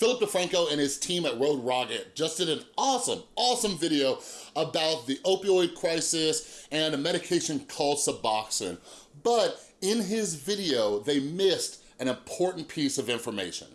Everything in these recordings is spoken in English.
Philip DeFranco and his team at Rogue Rocket just did an awesome, awesome video about the opioid crisis and a medication called Suboxone. But in his video, they missed an important piece of information.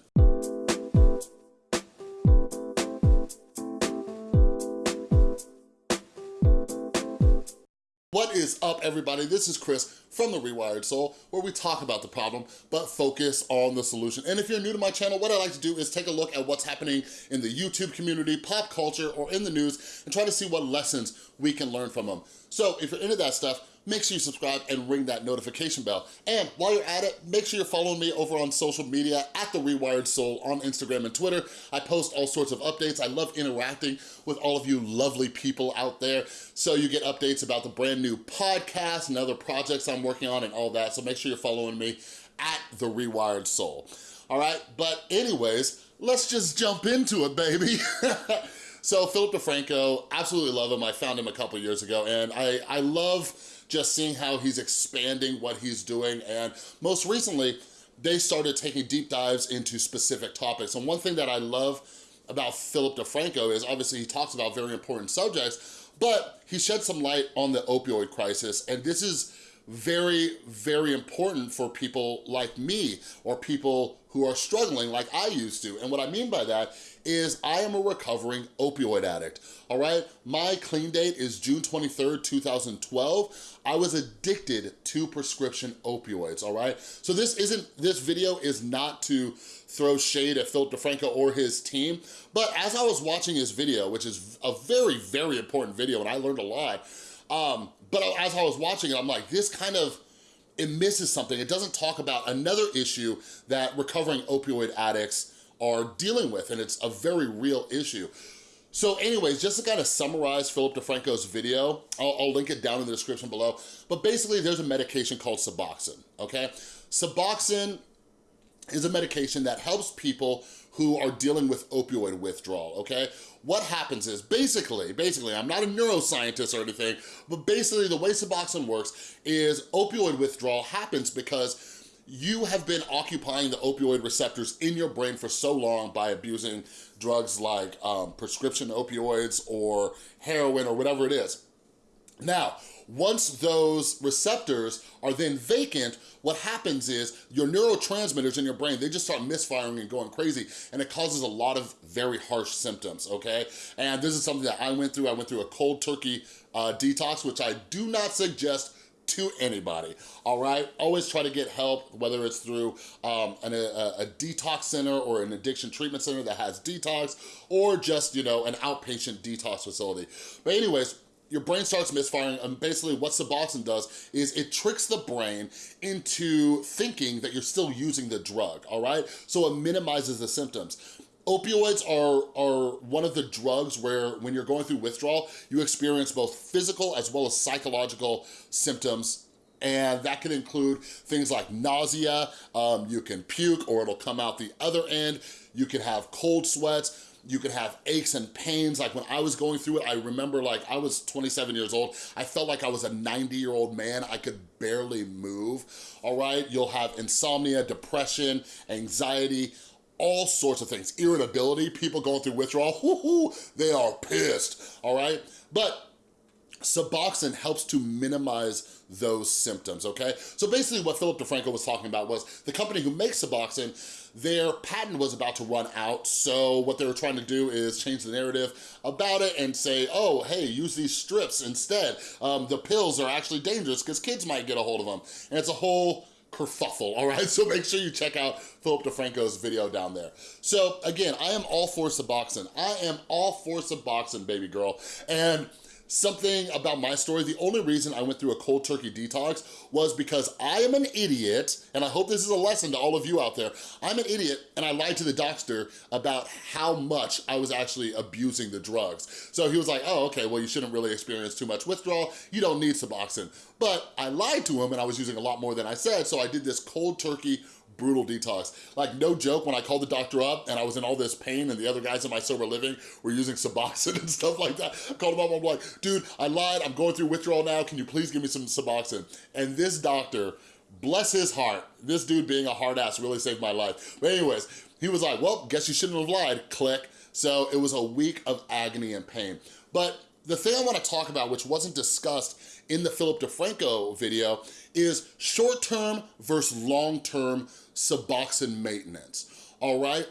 What is up, everybody? This is Chris from The Rewired Soul, where we talk about the problem, but focus on the solution. And if you're new to my channel, what I like to do is take a look at what's happening in the YouTube community, pop culture, or in the news, and try to see what lessons we can learn from them. So if you're into that stuff, make sure you subscribe and ring that notification bell. And while you're at it, make sure you're following me over on social media at The Rewired Soul on Instagram and Twitter. I post all sorts of updates. I love interacting with all of you lovely people out there. So you get updates about the brand new podcast and other projects I'm working on and all that. So make sure you're following me at The Rewired Soul. All right, but anyways, let's just jump into it, baby. so Philip DeFranco, absolutely love him. I found him a couple years ago and I, I love just seeing how he's expanding what he's doing. And most recently, they started taking deep dives into specific topics. And one thing that I love about Philip DeFranco is obviously he talks about very important subjects, but he shed some light on the opioid crisis. And this is very, very important for people like me or people who are struggling like I used to. And what I mean by that is I am a recovering opioid addict, all right? My clean date is June 23rd, 2012. I was addicted to prescription opioids, all right? So this isn't, this video is not to throw shade at Philip DeFranco or his team, but as I was watching his video, which is a very, very important video and I learned a lot, um, but as I was watching it, I'm like, this kind of, it misses something. It doesn't talk about another issue that recovering opioid addicts are dealing with, and it's a very real issue. So anyways, just to kind of summarize Philip DeFranco's video, I'll, I'll, link it down in the description below, but basically there's a medication called Suboxone, okay? Suboxone is a medication that helps people who are dealing with opioid withdrawal, okay? What happens is, basically, basically, I'm not a neuroscientist or anything, but basically the way Suboxone works is opioid withdrawal happens because you have been occupying the opioid receptors in your brain for so long by abusing drugs like um, prescription opioids or heroin or whatever it is. Now, once those receptors are then vacant, what happens is your neurotransmitters in your brain, they just start misfiring and going crazy, and it causes a lot of very harsh symptoms, okay? And this is something that I went through. I went through a cold turkey uh, detox, which I do not suggest to anybody, all right? Always try to get help, whether it's through um, an, a, a, detox center or an addiction treatment center that has detox, or just, you know, an outpatient detox facility. But anyways, your brain starts misfiring and basically what Suboxone does is it tricks the brain into thinking that you're still using the drug, all right? So it minimizes the symptoms. Opioids are, are one of the drugs where when you're going through withdrawal, you experience both physical as well as psychological symptoms and that can include things like nausea, um, you can puke or it'll come out the other end, you can have cold sweats, you can have aches and pains. Like when I was going through it, I remember like I was 27 years old. I felt like I was a 90 year old man. I could barely move, all right? You'll have insomnia, depression, anxiety, all sorts of things. Irritability, people going through withdrawal, whoo they are pissed, all right? But Suboxone helps to minimize those symptoms, okay? So basically what Philip DeFranco was talking about was the company who makes Suboxone, their patent was about to run out, so what they were trying to do is change the narrative about it and say, oh, hey, use these strips instead. Um, the pills are actually dangerous because kids might get a hold of them. And it's a whole kerfuffle, all right? So make sure you check out Philip DeFranco's video down there. So again, I am all for Suboxone. I am all for Suboxone, baby girl. And something about my story. The only reason I went through a cold turkey detox was because I am an idiot, and I hope this is a lesson to all of you out there. I'm an idiot, and I lied to the doctor about how much I was actually abusing the drugs. So he was like, oh, okay, well, you shouldn't really experience too much withdrawal. You don't need Suboxone. But I lied to him, and I was using a lot more than I said, so I did this cold turkey brutal detox. Like no joke, when I called the doctor up and I was in all this pain and the other guys in my sober living were using Suboxone and stuff like that, I called him up, I'm like, dude, I lied, I'm going through withdrawal now, can you please give me some Suboxone? And this doctor bless his heart. This dude being a hard ass really saved my life. But anyways, he was like, well, guess you shouldn't have lied, click. So it was a week of agony and pain. But the thing I wanna talk about, which wasn't discussed in the Philip DeFranco video, is short-term versus long-term Suboxone maintenance, all right?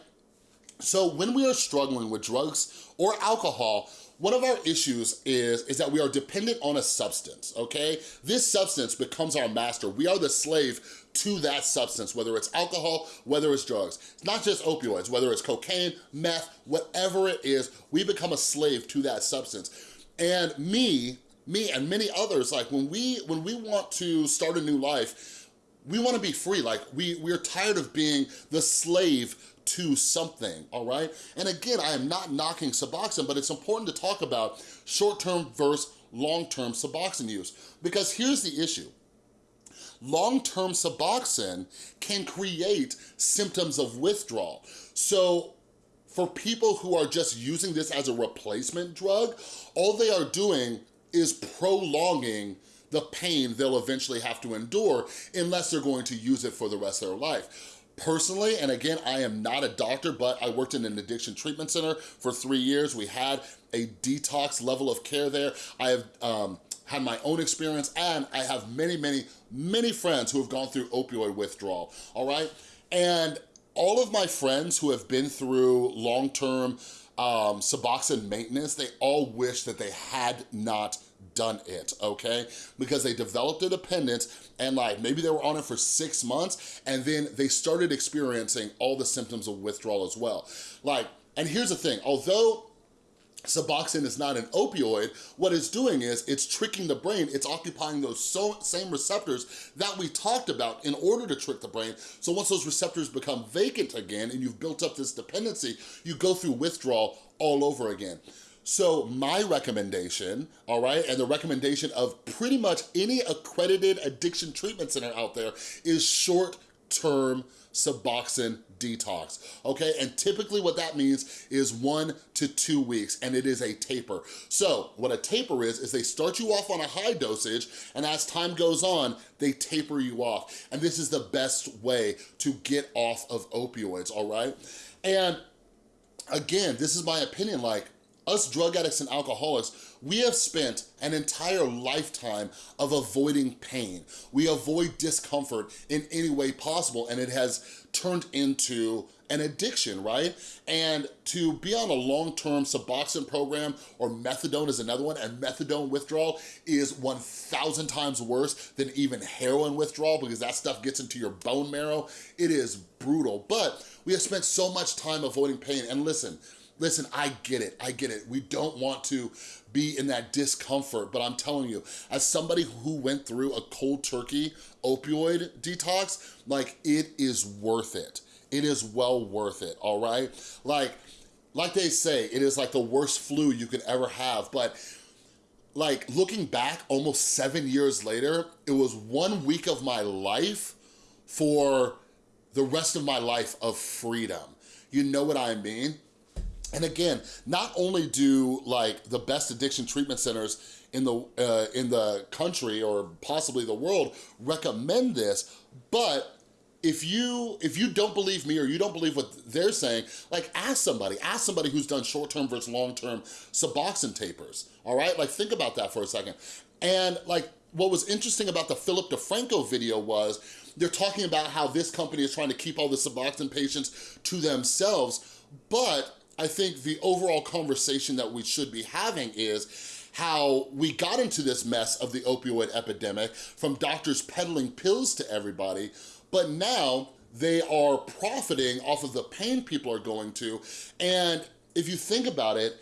So when we are struggling with drugs or alcohol, one of our issues is, is that we are dependent on a substance, okay? This substance becomes our master. We are the slave to that substance, whether it's alcohol, whether it's drugs. It's not just opioids, whether it's cocaine, meth, whatever it is, we become a slave to that substance. And me, me and many others, like when we, when we want to start a new life, we wanna be free. Like we, we're tired of being the slave to something, all right? And again, I am not knocking Suboxone, but it's important to talk about short-term versus long-term Suboxone use. Because here's the issue. Long-term Suboxone can create symptoms of withdrawal. So for people who are just using this as a replacement drug, all they are doing is prolonging the pain they'll eventually have to endure unless they're going to use it for the rest of their life. Personally, and again, I am not a doctor, but I worked in an addiction treatment center for three years. We had a detox level of care there. I have um, had my own experience and I have many, many, many friends who have gone through opioid withdrawal, all right? And all of my friends who have been through long-term um, Suboxone maintenance, they all wish that they had not done it, okay? Because they developed a dependence and like maybe they were on it for six months and then they started experiencing all the symptoms of withdrawal as well. Like, and here's the thing, although Suboxone is not an opioid, what it's doing is it's tricking the brain, it's occupying those so, same receptors that we talked about in order to trick the brain. So once those receptors become vacant again and you've built up this dependency, you go through withdrawal all over again. So my recommendation, all right, and the recommendation of pretty much any accredited addiction treatment center out there is short-term Suboxone detox, okay? And typically what that means is one to two weeks, and it is a taper. So what a taper is, is they start you off on a high dosage, and as time goes on, they taper you off. And this is the best way to get off of opioids, all right? And again, this is my opinion, like, us drug addicts and alcoholics, we have spent an entire lifetime of avoiding pain. We avoid discomfort in any way possible and it has turned into an addiction, right? And to be on a long-term Suboxone program or methadone is another one, and methadone withdrawal is 1,000 times worse than even heroin withdrawal because that stuff gets into your bone marrow. It is brutal, but we have spent so much time avoiding pain. And listen, Listen, I get it, I get it. We don't want to be in that discomfort, but I'm telling you, as somebody who went through a cold turkey opioid detox, like it is worth it. It is well worth it, all right? Like, like they say, it is like the worst flu you could ever have, but like looking back almost seven years later, it was one week of my life for the rest of my life of freedom. You know what I mean? And again, not only do like the best addiction treatment centers in the uh, in the country or possibly the world recommend this, but if you if you don't believe me or you don't believe what they're saying, like ask somebody, ask somebody who's done short-term versus long-term Suboxone tapers, all right? Like think about that for a second. And like what was interesting about the Philip DeFranco video was they're talking about how this company is trying to keep all the Suboxone patients to themselves, but I think the overall conversation that we should be having is how we got into this mess of the opioid epidemic from doctors peddling pills to everybody, but now they are profiting off of the pain people are going to. And if you think about it,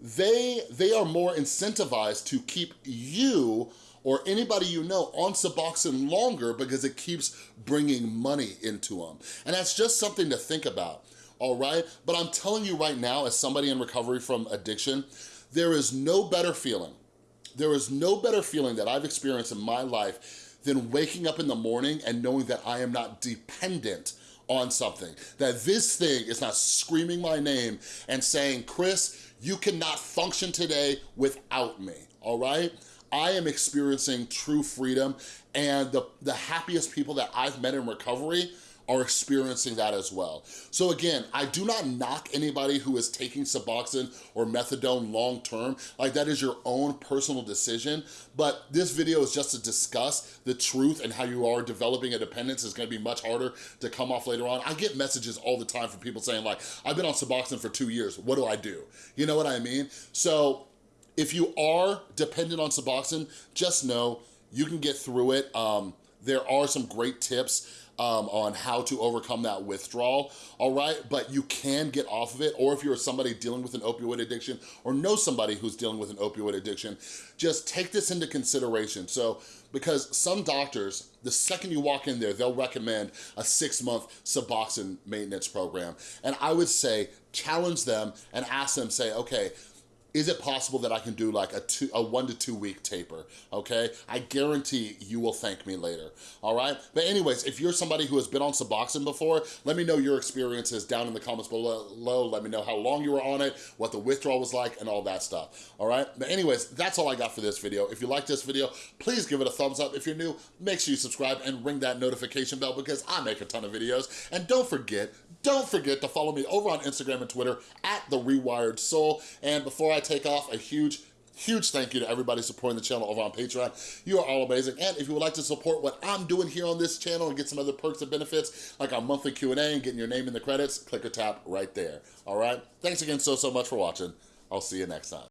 they, they are more incentivized to keep you or anybody you know on Suboxone longer because it keeps bringing money into them. And that's just something to think about all right? But I'm telling you right now, as somebody in recovery from addiction, there is no better feeling. There is no better feeling that I've experienced in my life than waking up in the morning and knowing that I am not dependent on something. That this thing is not screaming my name and saying, Chris, you cannot function today without me, all right? I am experiencing true freedom and the, the happiest people that I've met in recovery are experiencing that as well. So again, I do not knock anybody who is taking Suboxone or Methadone long-term. Like that is your own personal decision. But this video is just to discuss the truth and how you are developing a dependence is gonna be much harder to come off later on. I get messages all the time from people saying like, I've been on Suboxone for two years, what do I do? You know what I mean? So if you are dependent on Suboxone, just know you can get through it. Um, there are some great tips um, on how to overcome that withdrawal, all right? But you can get off of it, or if you're somebody dealing with an opioid addiction or know somebody who's dealing with an opioid addiction, just take this into consideration. So, because some doctors, the second you walk in there, they'll recommend a six month Suboxone maintenance program. And I would say, challenge them and ask them, say, okay, is it possible that I can do like a, two, a one to two week taper, okay? I guarantee you will thank me later, all right? But anyways, if you're somebody who has been on Suboxone before, let me know your experiences down in the comments below. Let me know how long you were on it, what the withdrawal was like, and all that stuff, all right? But anyways, that's all I got for this video. If you like this video, please give it a thumbs up. If you're new, make sure you subscribe and ring that notification bell because I make a ton of videos. And don't forget, don't forget to follow me over on Instagram and Twitter at The Rewired Soul. And before I take off, a huge Huge thank you to everybody supporting the channel over on Patreon. You are all amazing. And if you would like to support what I'm doing here on this channel and get some other perks and benefits, like our monthly Q&A and getting your name in the credits, click or tap right there. All right? Thanks again so, so much for watching. I'll see you next time.